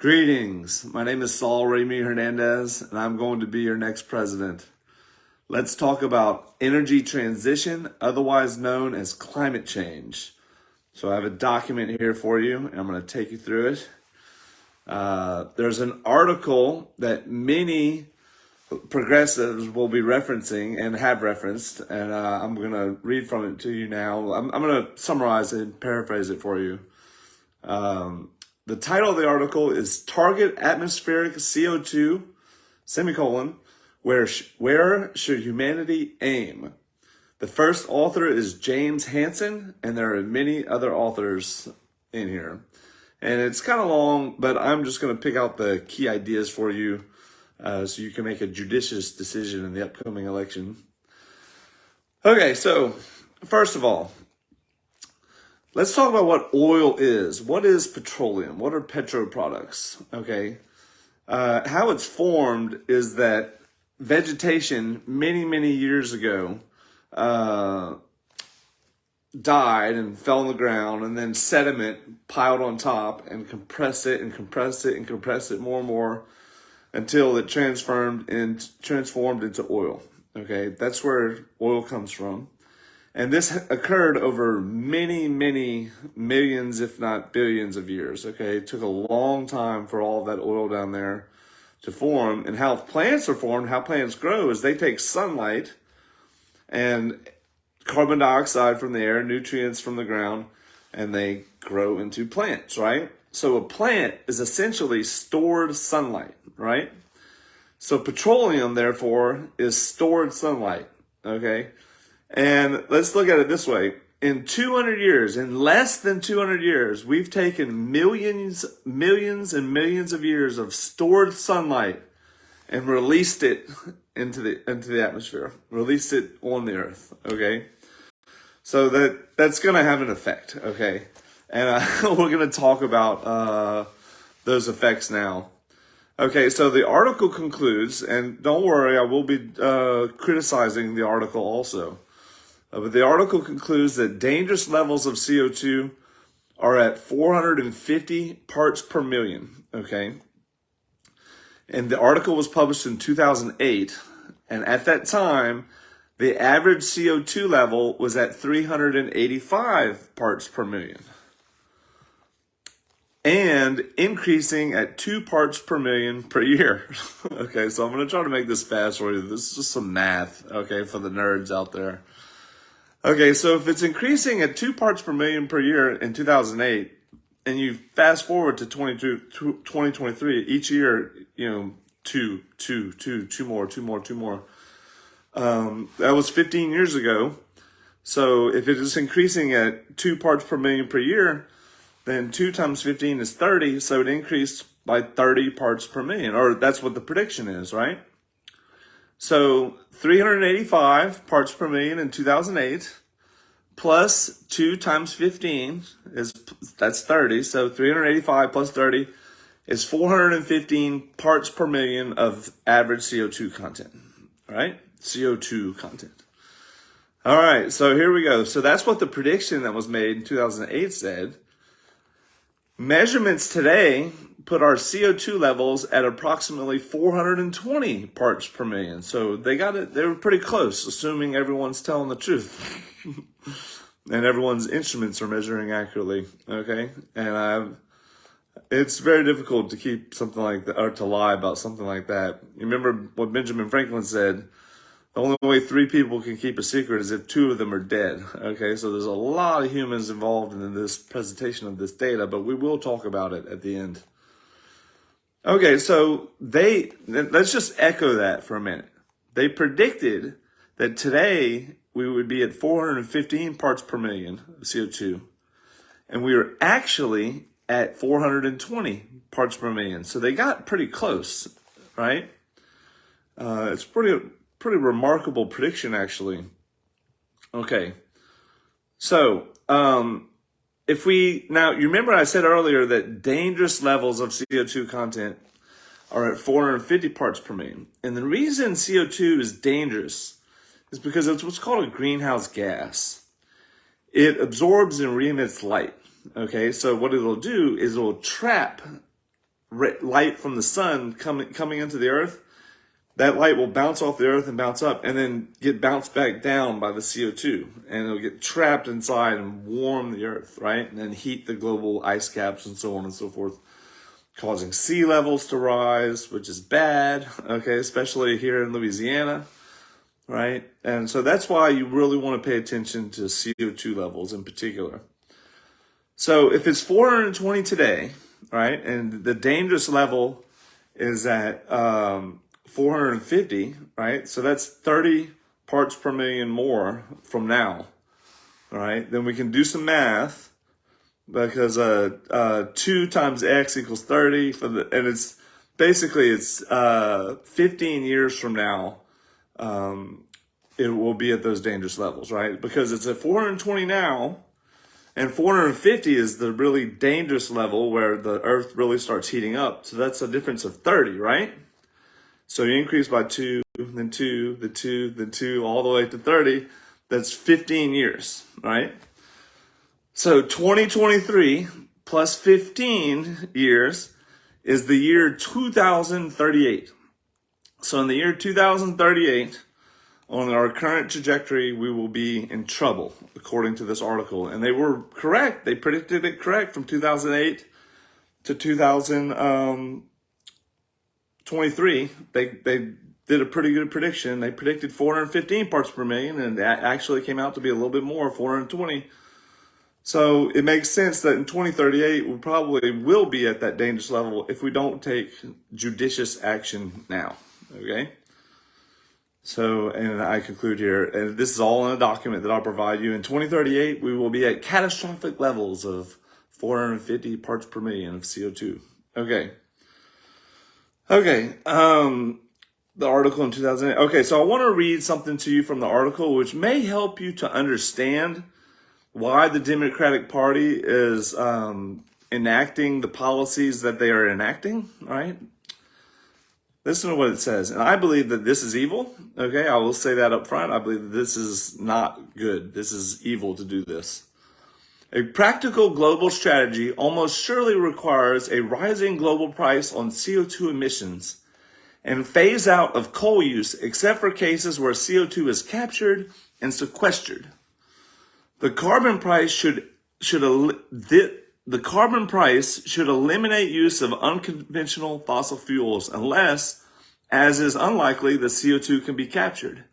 Greetings. My name is Saul Ramey Hernandez, and I'm going to be your next president. Let's talk about energy transition, otherwise known as climate change. So I have a document here for you, and I'm going to take you through it. Uh, there's an article that many progressives will be referencing and have referenced, and uh, I'm going to read from it to you now. I'm, I'm going to summarize it and paraphrase it for you. Um, the title of the article is Target Atmospheric CO2, semicolon, where, sh where should humanity aim? The first author is James Hansen, and there are many other authors in here. And it's kind of long, but I'm just going to pick out the key ideas for you uh, so you can make a judicious decision in the upcoming election. Okay, so first of all, let's talk about what oil is. What is petroleum? What are petro products? Okay, uh, how it's formed is that vegetation many, many years ago uh, died and fell on the ground and then sediment piled on top and compressed it and compressed it and compressed it more and more until it transformed and transformed into oil. Okay, that's where oil comes from. And this occurred over many, many millions, if not billions of years. Okay, it took a long time for all that oil down there to form. And how plants are formed, how plants grow, is they take sunlight and carbon dioxide from the air, nutrients from the ground, and they grow into plants, right? So a plant is essentially stored sunlight, right? So petroleum, therefore, is stored sunlight, okay? And let's look at it this way. In 200 years, in less than 200 years, we've taken millions, millions and millions of years of stored sunlight and released it into the into the atmosphere, released it on the earth. Okay, so that that's going to have an effect. Okay, and uh, we're going to talk about uh, those effects now. Okay, so the article concludes, and don't worry, I will be uh, criticizing the article also. Uh, but the article concludes that dangerous levels of CO2 are at 450 parts per million. Okay, and the article was published in 2008. And at that time, the average CO2 level was at 385 parts per million and increasing at two parts per million per year. okay, so I'm going to try to make this fast for you. This is just some math, okay, for the nerds out there. Okay, so if it's increasing at two parts per million per year in 2008, and you fast forward to 2023, each year, you know, two, two, two, two more, two more, two more. Um, that was 15 years ago. So if it is increasing at two parts per million per year, then two times 15 is 30. So it increased by 30 parts per million, or that's what the prediction is, right? So 385 parts per million in 2008 plus 2 times 15 is that's 30. So 385 plus 30 is 415 parts per million of average CO2 content, right? CO2 content. All right, so here we go. So that's what the prediction that was made in 2008 said. Measurements today put our CO2 levels at approximately 420 parts per million. So they got it, they were pretty close, assuming everyone's telling the truth. and everyone's instruments are measuring accurately, okay? And I've, it's very difficult to keep something like that, or to lie about something like that. You remember what Benjamin Franklin said, the only way three people can keep a secret is if two of them are dead. Okay, so there's a lot of humans involved in this presentation of this data, but we will talk about it at the end. Okay, so they, let's just echo that for a minute. They predicted that today we would be at 415 parts per million of CO2, and we were actually at 420 parts per million. So they got pretty close, right? Uh, it's pretty, pretty remarkable prediction, actually. Okay. So, um, if we, now you remember I said earlier that dangerous levels of CO2 content are at 450 parts per million. And the reason CO2 is dangerous is because it's what's called a greenhouse gas. It absorbs and re-emits light. Okay, so what it'll do is it'll trap light from the sun coming coming into the earth, that light will bounce off the earth and bounce up and then get bounced back down by the CO2 and it'll get trapped inside and warm the earth, right? And then heat the global ice caps and so on and so forth, causing sea levels to rise, which is bad, okay, especially here in Louisiana, right? And so that's why you really want to pay attention to CO2 levels in particular. So if it's 420 today, right, and the dangerous level is at um, 450, right? So that's 30 parts per million more from now, all right? Then we can do some math because uh, uh, 2 times x equals 30, for the, and it's basically it's uh, 15 years from now, um, it will be at those dangerous levels, right? Because it's at 420 now, and 450 is the really dangerous level where the earth really starts heating up. So that's a difference of 30, right? So you increase by two, then two, then two, then two, all the way to 30. That's 15 years, right? So 2023 plus 15 years is the year 2038. So in the year 2038, on our current trajectory, we will be in trouble, according to this article. And they were correct. They predicted it correct from 2008 to 2000. Um, 23, they, they did a pretty good prediction. They predicted 415 parts per million, and that actually came out to be a little bit more, 420. So it makes sense that in 2038, we probably will be at that dangerous level if we don't take judicious action now. Okay? So, and I conclude here, and this is all in a document that I'll provide you. In 2038, we will be at catastrophic levels of 450 parts per million of CO2. Okay. Okay, um, the article in 2008. Okay, so I want to read something to you from the article, which may help you to understand why the Democratic Party is um, enacting the policies that they are enacting, right? Listen to what it says. And I believe that this is evil. Okay, I will say that up front. I believe that this is not good. This is evil to do this. A practical global strategy almost surely requires a rising global price on CO2 emissions and phase out of coal use except for cases where CO2 is captured and sequestered. The carbon price should should the, the carbon price should eliminate use of unconventional fossil fuels unless as is unlikely the CO2 can be captured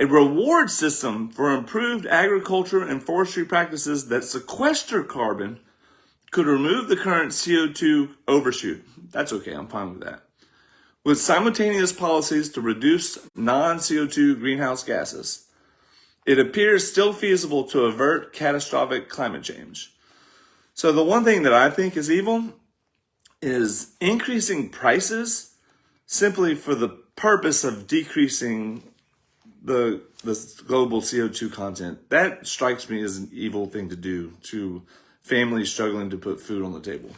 a reward system for improved agriculture and forestry practices that sequester carbon could remove the current CO2 overshoot. That's okay, I'm fine with that. With simultaneous policies to reduce non-CO2 greenhouse gases, it appears still feasible to avert catastrophic climate change. So the one thing that I think is evil is increasing prices simply for the purpose of decreasing the the global CO2 content, that strikes me as an evil thing to do to families struggling to put food on the table.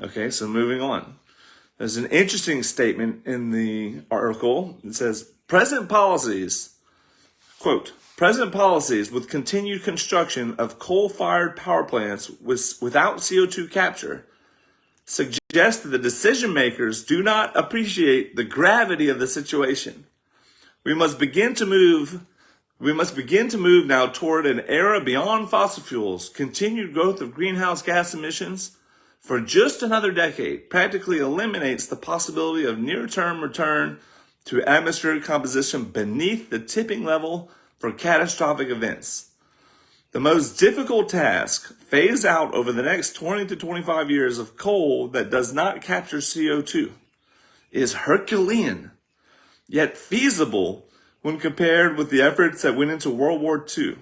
Okay, so moving on. There's an interesting statement in the article. It says, present policies, quote, present policies with continued construction of coal-fired power plants with, without CO2 capture suggest that the decision makers do not appreciate the gravity of the situation we must begin to move we must begin to move now toward an era beyond fossil fuels. Continued growth of greenhouse gas emissions for just another decade practically eliminates the possibility of near-term return to atmospheric composition beneath the tipping level for catastrophic events. The most difficult task, phase out over the next 20 to 25 years of coal that does not capture CO2, is Herculean yet feasible when compared with the efforts that went into World War II.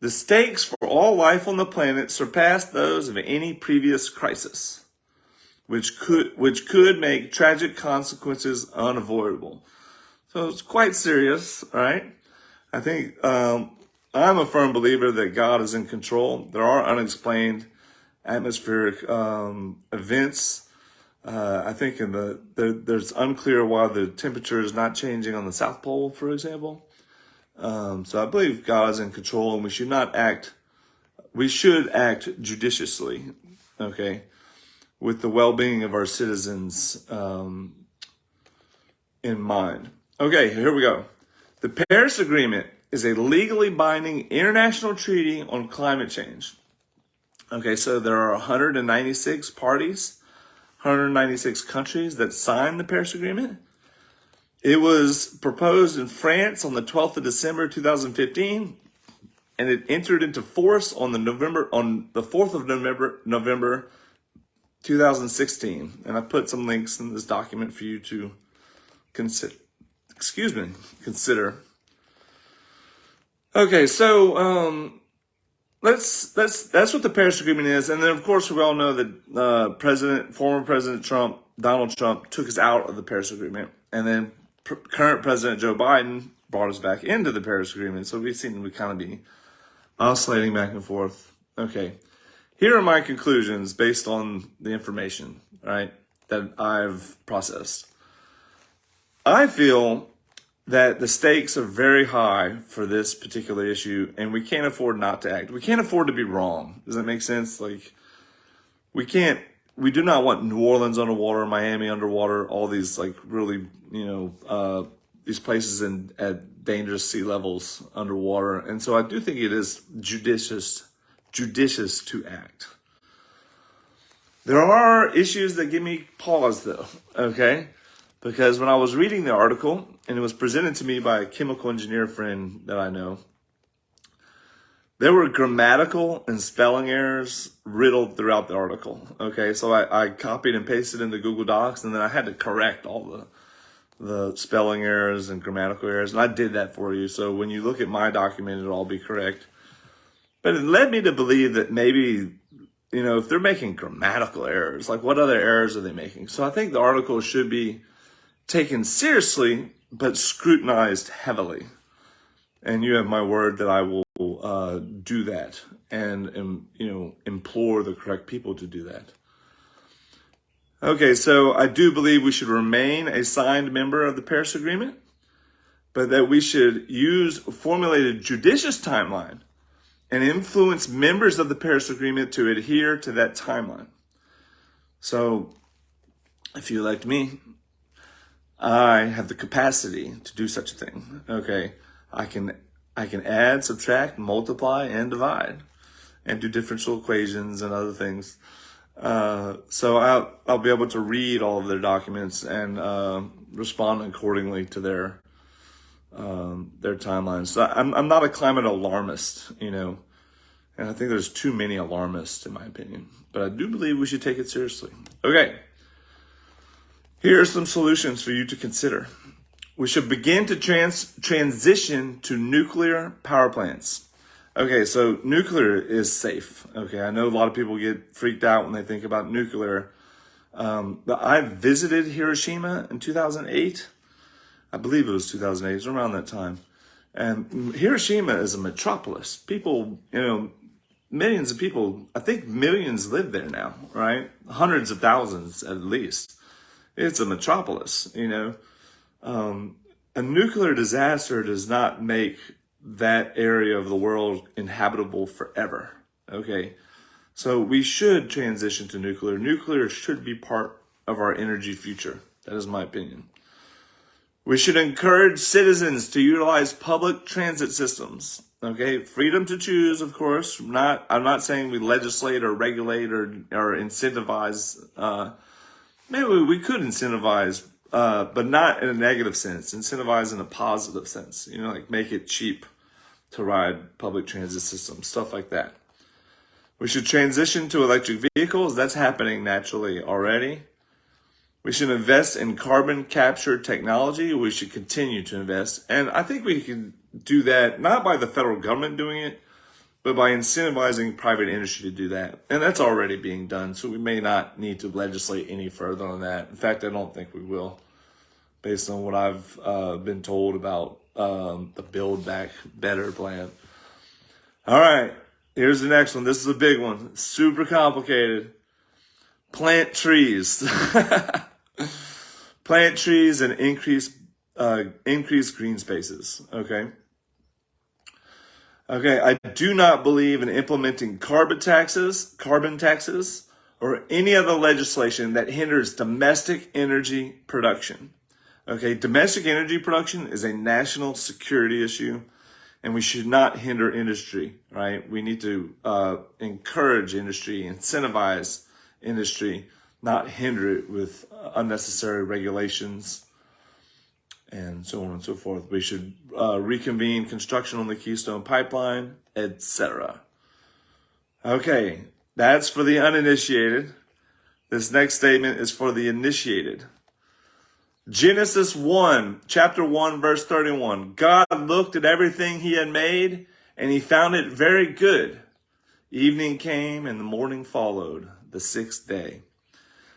The stakes for all life on the planet surpassed those of any previous crisis, which could, which could make tragic consequences unavoidable. So it's quite serious, right? I think um, I'm a firm believer that God is in control. There are unexplained atmospheric um, events uh, I think in the, the, there's unclear why the temperature is not changing on the South Pole, for example. Um, so I believe God is in control and we should not act, we should act judiciously, okay? with the well-being of our citizens um, in mind. Okay, here we go. The Paris Agreement is a legally binding international treaty on climate change. Okay, so there are 196 parties, 196 countries that signed the Paris Agreement. It was proposed in France on the 12th of December 2015, and it entered into force on the November on the 4th of November November 2016. And I put some links in this document for you to consider. Excuse me, consider. Okay, so um, let's that's that's what the Paris Agreement is, and then of course we all know that uh, President, former President Trump, Donald Trump, took us out of the Paris Agreement, and then current President Joe Biden brought us back into the Paris Agreement. So we seem to kind of be oscillating back and forth. Okay, here are my conclusions based on the information, right, that I've processed. I feel that the stakes are very high for this particular issue, and we can't afford not to act. We can't afford to be wrong. Does that make sense? Like, we can't we do not want New Orleans underwater, Miami underwater, all these like really, you know, uh, these places in at dangerous sea levels underwater. And so I do think it is judicious, judicious to act. There are issues that give me pause though, okay? Because when I was reading the article and it was presented to me by a chemical engineer friend that I know, there were grammatical and spelling errors riddled throughout the article. Okay, so I, I copied and pasted into Google Docs, and then I had to correct all the the spelling errors and grammatical errors, and I did that for you. So when you look at my document, it'll all be correct. But it led me to believe that maybe, you know, if they're making grammatical errors, like what other errors are they making? So I think the article should be taken seriously, but scrutinized heavily. And you have my word that I will uh, do that and, and, you know, implore the correct people to do that. Okay, so I do believe we should remain a signed member of the Paris Agreement, but that we should use formulate a judicious timeline and influence members of the Paris Agreement to adhere to that timeline. So if you elect me, I have the capacity to do such a thing. Okay, I can I can add, subtract, multiply, and divide, and do differential equations and other things. Uh, so I'll, I'll be able to read all of their documents and uh, respond accordingly to their um, their timelines. So I'm, I'm not a climate alarmist, you know, and I think there's too many alarmists in my opinion, but I do believe we should take it seriously. Okay, here are some solutions for you to consider. We should begin to trans transition to nuclear power plants. Okay, so nuclear is safe. Okay, I know a lot of people get freaked out when they think about nuclear. Um, but I visited Hiroshima in 2008. I believe it was 2008, it was around that time. And Hiroshima is a metropolis. People, you know, millions of people, I think millions live there now, right? Hundreds of thousands at least. It's a metropolis, you know. Um, a nuclear disaster does not make that area of the world inhabitable forever. Okay. So we should transition to nuclear. Nuclear should be part of our energy future. That is my opinion. We should encourage citizens to utilize public transit systems. Okay, freedom to choose, of course. Not, I'm not saying we legislate or regulate or or incentivize. Uh, maybe we could incentivize uh, but not in a negative sense. Incentivize in a positive sense. You know, like make it cheap to ride public transit systems, stuff like that. We should transition to electric vehicles. That's happening naturally already. We should invest in carbon capture technology. We should continue to invest. And I think we can do that not by the federal government doing it, but by incentivizing private industry to do that. And that's already being done. So we may not need to legislate any further on that. In fact, I don't think we will, based on what I've uh, been told about um, the Build Back Better plan. All right, here's the next one. This is a big one, super complicated. Plant trees. Plant trees and increase uh, increase green spaces. Okay. Okay, I do not believe in implementing carbon taxes, carbon taxes or any other legislation that hinders domestic energy production. Okay, domestic energy production is a national security issue and we should not hinder industry, right? We need to uh, encourage industry, incentivize industry, not hinder it with unnecessary regulations and so on and so forth. We should uh, reconvene construction on the Keystone Pipeline, etc. Okay, that's for the uninitiated. This next statement is for the initiated. Genesis 1, chapter 1, verse 31. God looked at everything he had made and he found it very good. Evening came and the morning followed, the sixth day.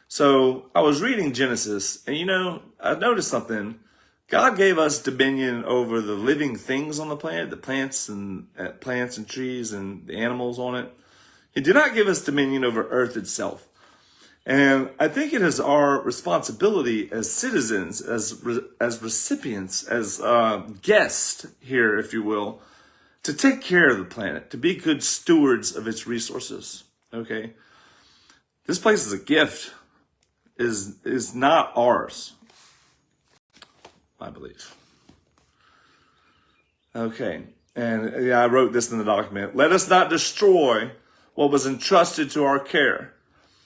So I was reading Genesis and you know, I noticed something. God gave us dominion over the living things on the planet, the plants and uh, plants and trees and the animals on it. He did not give us dominion over earth itself. And I think it is our responsibility as citizens, as as recipients, as uh, guests here, if you will, to take care of the planet, to be good stewards of its resources. Okay, this place is a gift, is is not ours. I believe. Okay, and yeah, I wrote this in the document. Let us not destroy what was entrusted to our care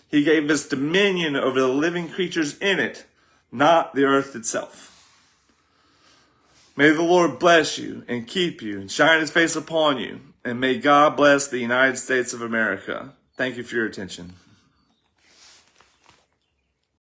he gave us dominion over the living creatures in it, not the earth itself. May the Lord bless you and keep you and shine his face upon you. And may God bless the United States of America. Thank you for your attention.